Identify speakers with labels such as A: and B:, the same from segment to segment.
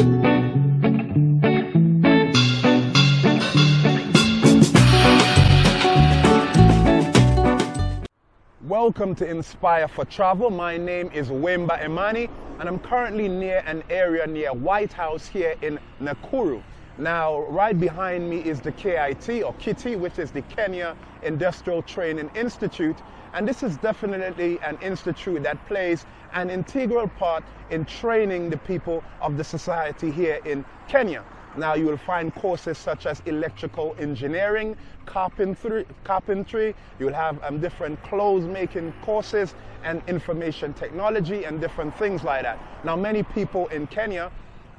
A: Welcome to Inspire for Travel. My name is Wemba Emani, and I'm currently near an area near White House here in Nakuru. Now, right behind me is the KIT or KITI, which is the Kenya Industrial Training Institute. And this is definitely an institute that plays an integral part in training the people of the society here in Kenya. Now you will find courses such as electrical engineering, carpentry, carpentry. you'll have um, different clothes making courses and information technology and different things like that. Now many people in Kenya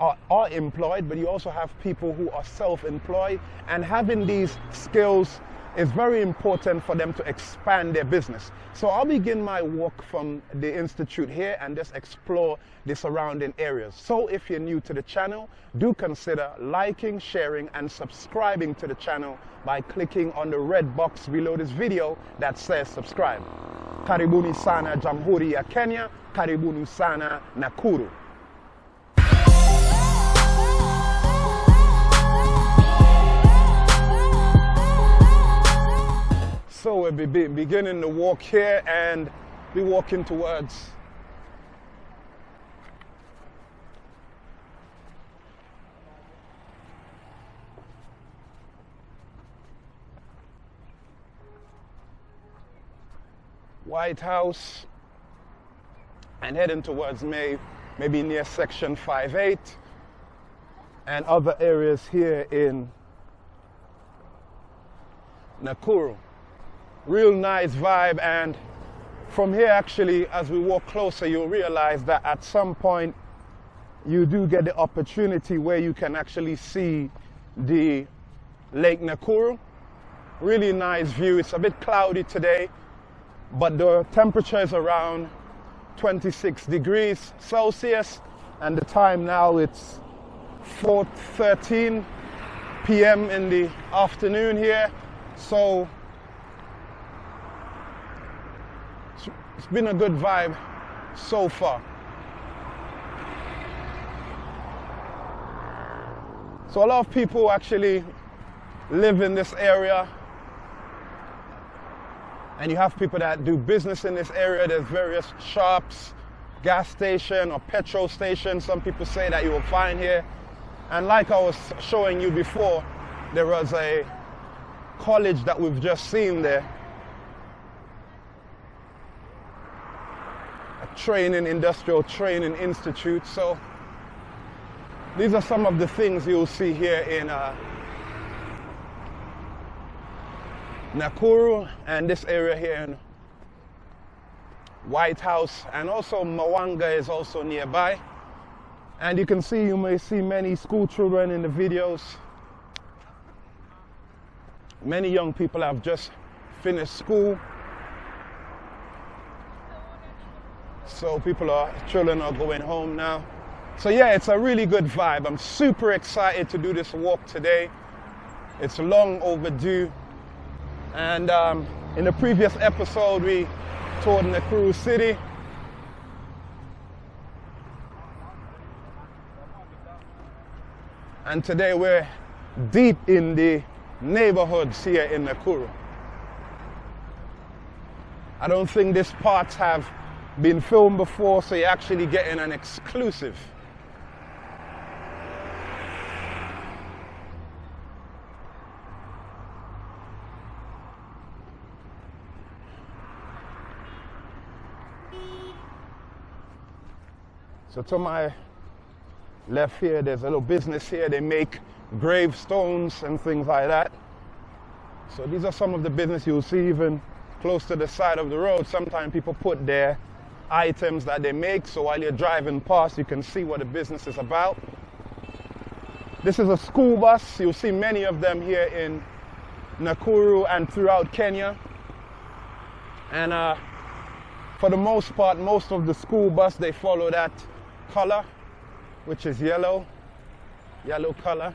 A: are, are employed, but you also have people who are self-employed and having these skills is very important for them to expand their business. So I'll begin my walk from the Institute here and just explore the surrounding areas. So if you're new to the channel, do consider liking, sharing and subscribing to the channel by clicking on the red box below this video that says subscribe. Karibuni sana Jamhuri ya Kenya, karibuni sana Nakuru. So we'll be beginning the walk here and be walking towards White House and heading towards May, maybe near section 5-8 and other areas here in Nakuru real nice vibe and from here actually as we walk closer you'll realize that at some point you do get the opportunity where you can actually see the Lake Nakuru. Really nice view. It's a bit cloudy today, but the temperature is around 26 degrees Celsius and the time now it's 4.13 p.m. in the afternoon here. So It's been a good vibe so far. So a lot of people actually live in this area and you have people that do business in this area. There's various shops, gas station or petrol station. Some people say that you will find here. And like I was showing you before, there was a college that we've just seen there training, industrial training institute. So these are some of the things you'll see here in uh, Nakuru and this area here in White House and also Mawanga is also nearby. And you can see, you may see many school children in the videos. Many young people have just finished school So people are, children are going home now. So yeah, it's a really good vibe. I'm super excited to do this walk today. It's long overdue. And um, in the previous episode, we toured Nakuru City. And today we're deep in the neighborhoods here in Nakuru. I don't think these parts have been filmed before, so you're actually getting an exclusive. So to my left here, there's a little business here. They make gravestones and things like that. So these are some of the business you'll see even close to the side of the road. Sometimes people put their items that they make. So while you're driving past, you can see what the business is about. This is a school bus. You'll see many of them here in Nakuru and throughout Kenya. And uh, for the most part, most of the school bus, they follow that color, which is yellow, yellow color.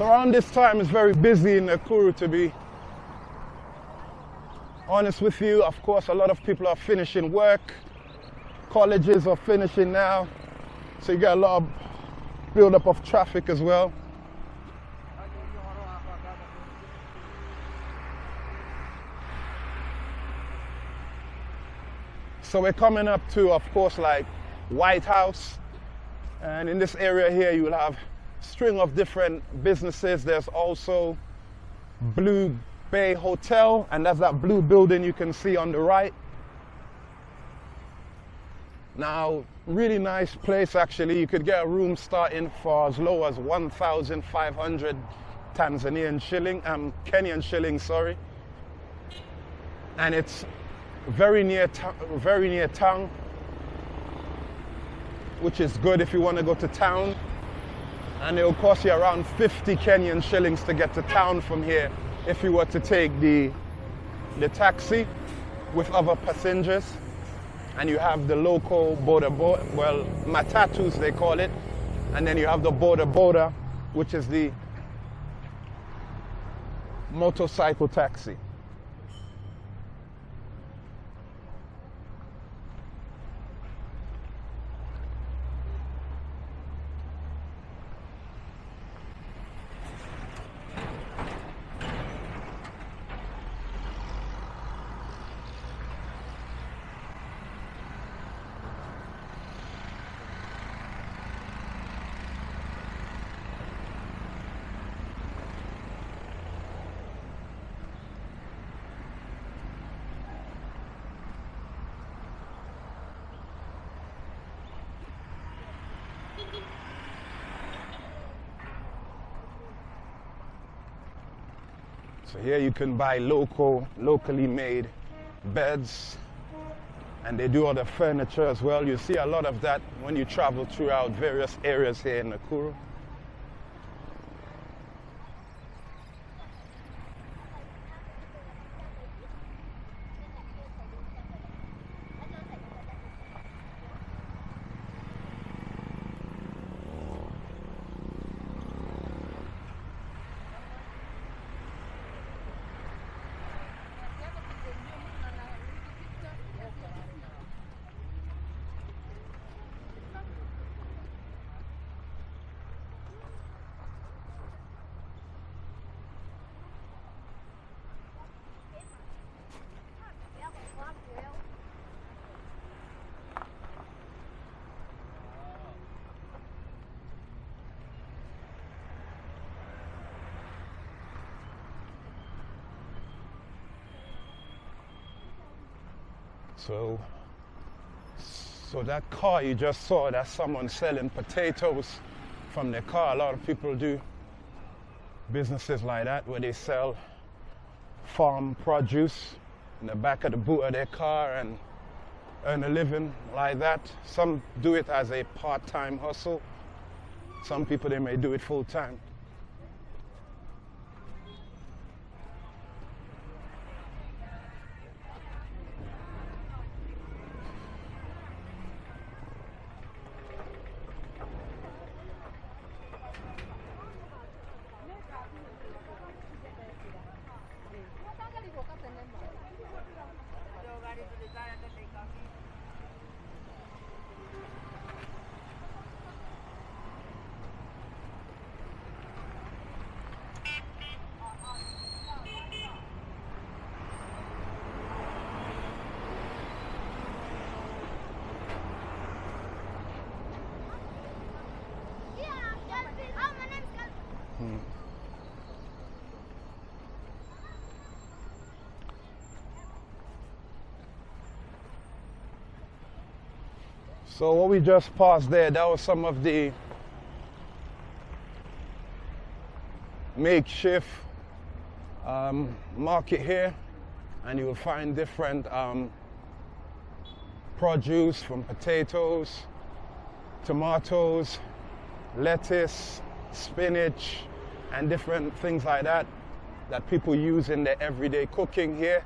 A: So around this time it's very busy in Nakuru to be honest with you. Of course, a lot of people are finishing work. Colleges are finishing now. So you get a lot of build-up of traffic as well. So we're coming up to, of course, like White House. And in this area here, you will have string of different businesses. There's also Blue Bay Hotel, and that's that blue building you can see on the right. Now, really nice place actually. You could get a room starting for as low as 1,500 Tanzanian shilling, um, Kenyan shilling, sorry. And it's very near, very near town, which is good if you want to go to town. And it will cost you around 50 Kenyan shillings to get to town from here if you were to take the, the taxi with other passengers. And you have the local border, boda, well, matatus they call it. And then you have the boda boda, which is the motorcycle taxi. So here you can buy local, locally made beds and they do other furniture as well. You see a lot of that when you travel throughout various areas here in Nakuru. So, so that car you just saw, that's someone selling potatoes from their car. A lot of people do businesses like that where they sell farm produce in the back of the boot of their car and earn a living like that. Some do it as a part-time hustle. Some people, they may do it full-time. So what we just paused there, that was some of the makeshift um, market here. And you will find different um, produce from potatoes, tomatoes, lettuce, spinach, and different things like that that people use in their everyday cooking here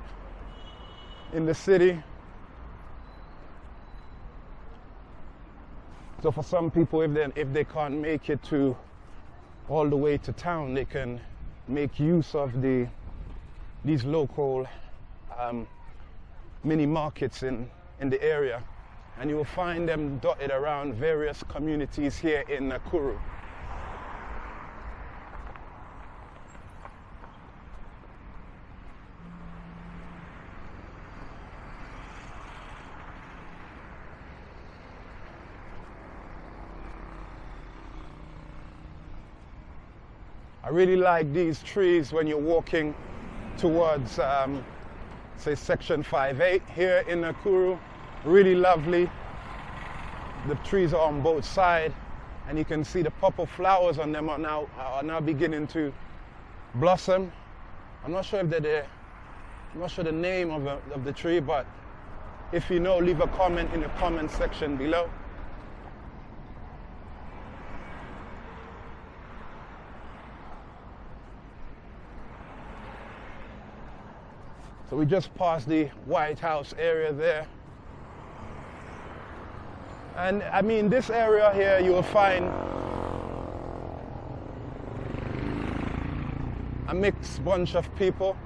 A: in the city. So for some people, if they, if they can't make it to all the way to town, they can make use of the these local um, mini markets in, in the area. And you will find them dotted around various communities here in Nakuru. Really like these trees when you're walking towards, um, say, section 5-8 here in Nakuru. Really lovely. The trees are on both sides, and you can see the purple flowers on them are now, are now beginning to blossom. I'm not sure if they're the, I'm not sure the name of, the of the tree, but if you know, leave a comment in the comment section below. So we just passed the White House area there. And I mean, this area here, you will find a mixed bunch of people.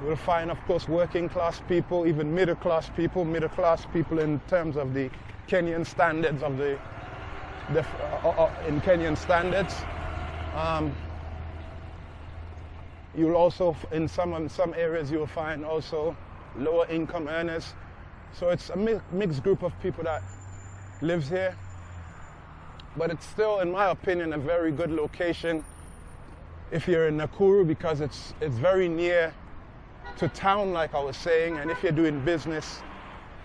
A: You will find, of course, working class people, even middle class people, middle class people in terms of the Kenyan standards of the, the uh, uh, in Kenyan standards. Um, You'll also, in some, in some areas, you'll find also lower income earners. So it's a mi mixed group of people that lives here. But it's still, in my opinion, a very good location if you're in Nakuru because it's, it's very near to town, like I was saying. And if you're doing business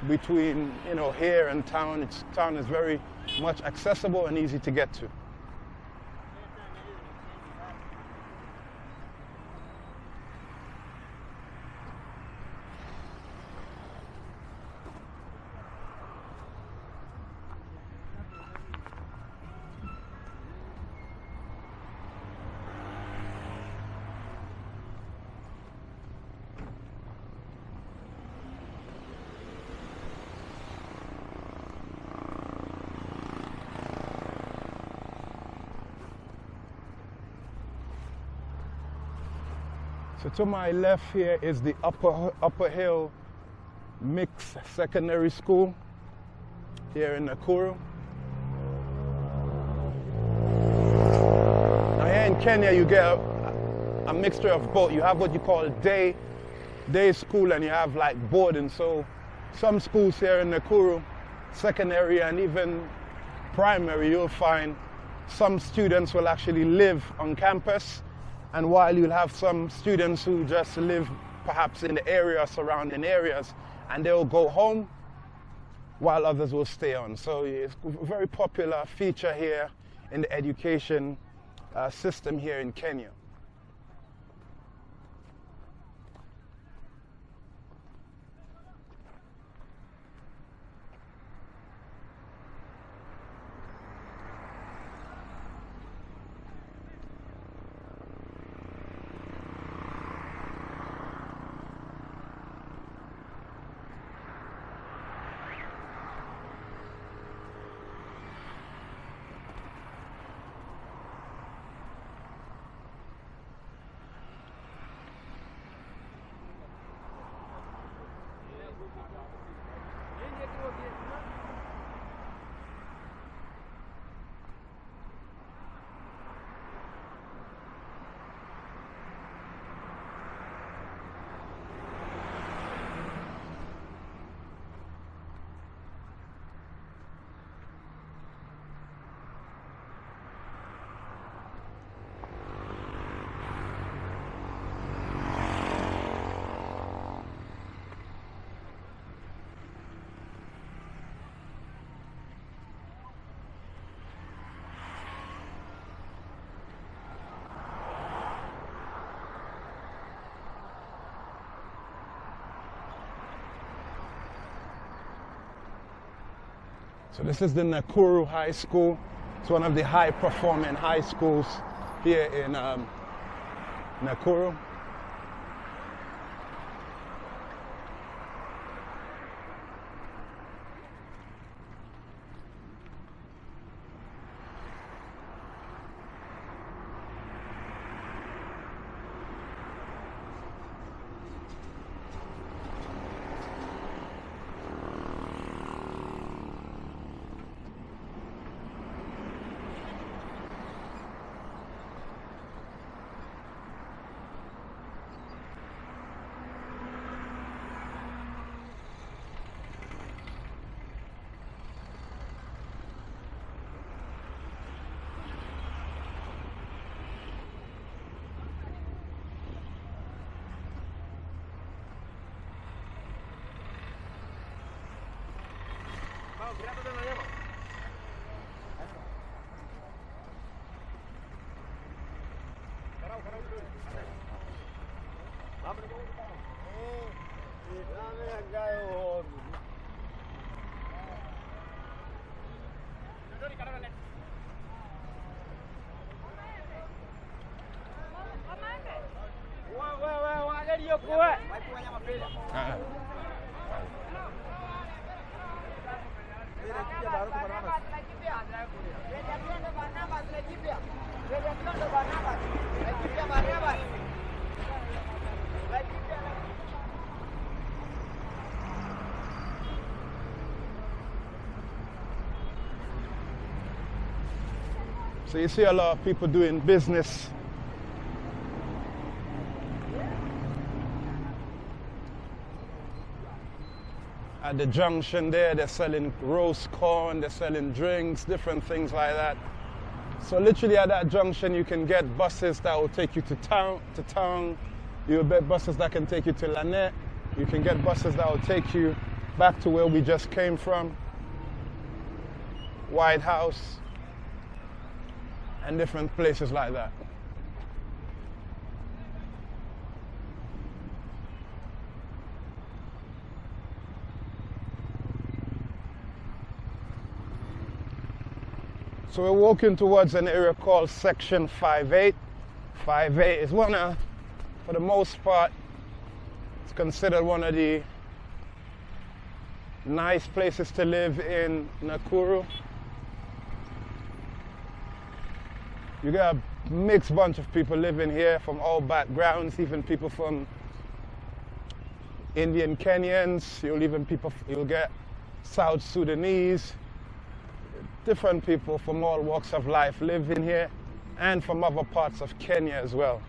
A: between, you know, here and town, it's, town is very much accessible and easy to get to. So to my left here is the Upper, Upper Hill Mixed Secondary School here in Nakuru. Now here in Kenya you get a, a mixture of both. You have what you call day, day school and you have like boarding. So some schools here in Nakuru, secondary and even primary, you'll find some students will actually live on campus and while you'll have some students who just live perhaps in the area, surrounding areas, and they'll go home while others will stay on. So it's a very popular feature here in the education uh, system here in Kenya. So this is the Nakuru High School. It's one of the high performing high schools here in um, Nakuru. Ah, So you see a lot of people doing business. At the junction there, they're selling roast corn, they're selling drinks, different things like that. So literally at that junction, you can get buses that will take you to town. To town, you'll get buses that can take you to Lanet. You can get buses that will take you back to where we just came from, White House, and different places like that. So we're walking towards an area called Section 58. 58 is one of, for the most part, it's considered one of the nice places to live in Nakuru. You get a mixed bunch of people living here from all backgrounds, even people from Indian Kenyans, you'll even people, you'll get South Sudanese, different people from all walks of life living here and from other parts of Kenya as well.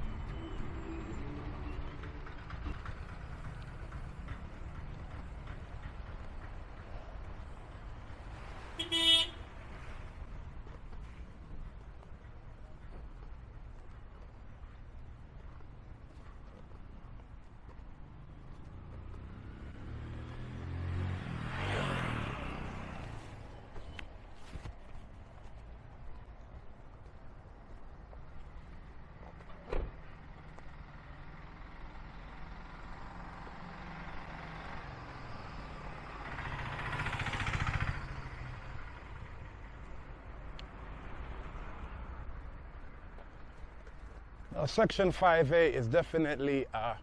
A: Section 58 is definitely a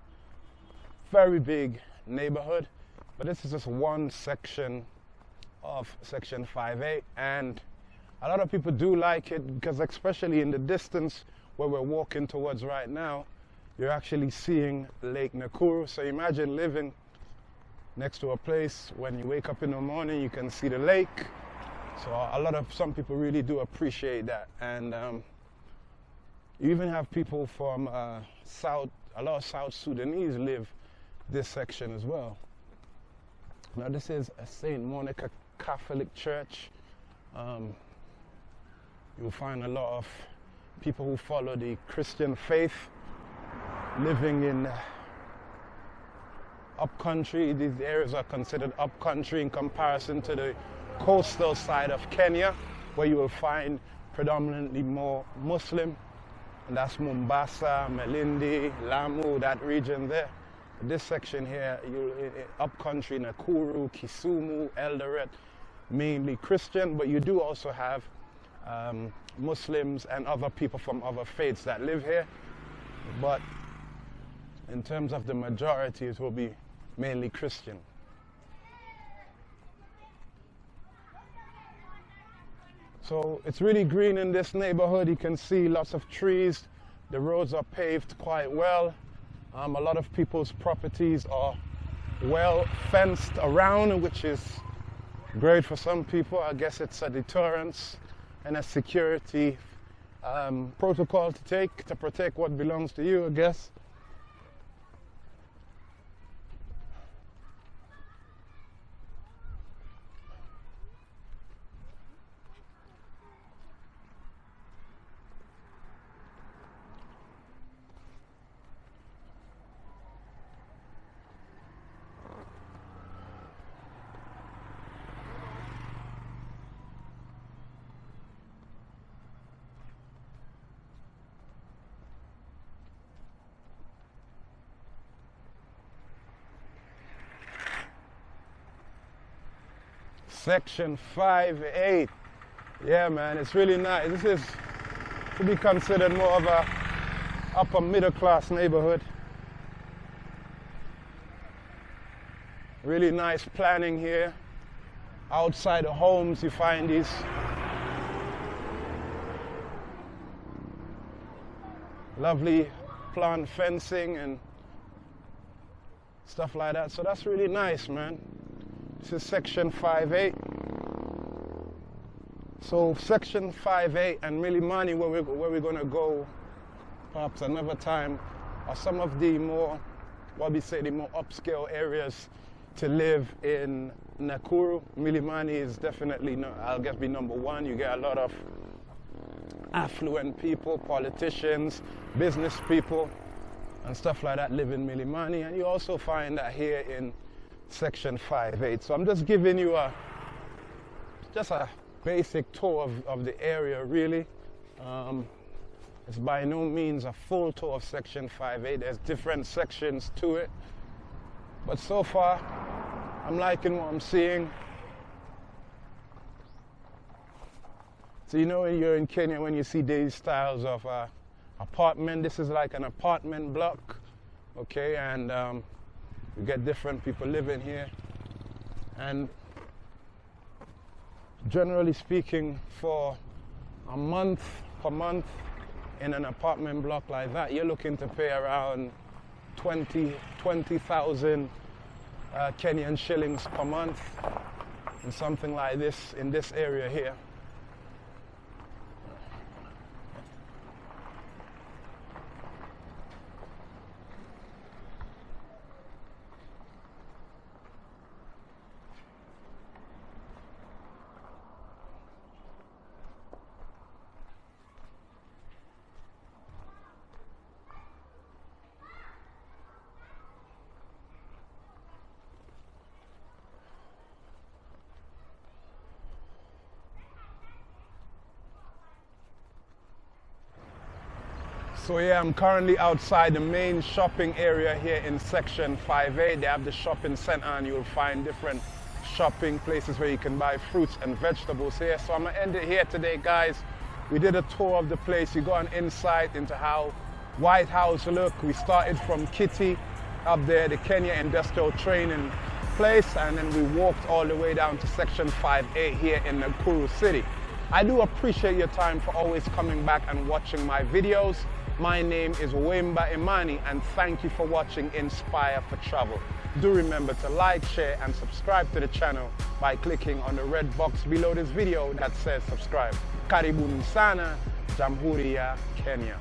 A: very big neighborhood, but this is just one section of Section 58, and a lot of people do like it because, especially in the distance where we're walking towards right now, you're actually seeing Lake Nakuru. So imagine living next to a place when you wake up in the morning, you can see the lake. So a lot of some people really do appreciate that, and um, you even have people from uh, South, a lot of South Sudanese live this section as well. Now this is a St. Monica Catholic Church. Um, you'll find a lot of people who follow the Christian faith living in uh, upcountry. These areas are considered upcountry in comparison to the coastal side of Kenya, where you will find predominantly more Muslim and that's Mombasa, Malindi, Lamu, that region there. This section here, you upcountry, Nakuru, Kisumu, Eldoret, mainly Christian, but you do also have um, Muslims and other people from other faiths that live here. But in terms of the majority, it will be mainly Christian. So it's really green in this neighborhood. You can see lots of trees. The roads are paved quite well. Um, a lot of people's properties are well fenced around, which is great for some people. I guess it's a deterrence and a security um, protocol to take to protect what belongs to you, I guess. Section 5-8. Yeah, man, it's really nice. This is to be considered more of a upper middle class neighborhood. Really nice planning here. Outside the homes, you find these lovely plant fencing and stuff like that. So that's really nice, man. This is section 5.8. So section 5.8 and Milimani, where, we, where we're going to go perhaps another time, are some of the more, what we say, the more upscale areas to live in Nakuru. Milimani is definitely, I'll guess, be number one. You get a lot of affluent people, politicians, business people, and stuff like that live in Milimani. And you also find that here in section 5.8. So I'm just giving you a, just a basic tour of, of the area, really. Um, it's by no means a full tour of section 5.8. There's different sections to it. But so far, I'm liking what I'm seeing. So you know when you're in Kenya, when you see these styles of uh, apartment, this is like an apartment block, okay? And um, you get different people living here. And generally speaking, for a month per month in an apartment block like that, you're looking to pay around 20, 20,000 uh, Kenyan shillings per month and something like this in this area here. So yeah, I'm currently outside the main shopping area here in section 58. They have the shopping center and you'll find different shopping places where you can buy fruits and vegetables here. So I'm gonna end it here today, guys. We did a tour of the place. You got an insight into how White House look. We started from KITI up there, the Kenya Industrial Training place, and then we walked all the way down to section 58 here in Nakuru City. I do appreciate your time for always coming back and watching my videos. My name is Wemba Imani and thank you for watching Inspire for Travel. Do remember to like, share and subscribe to the channel by clicking on the red box below this video that says subscribe. Karibuni sana, ya Kenya.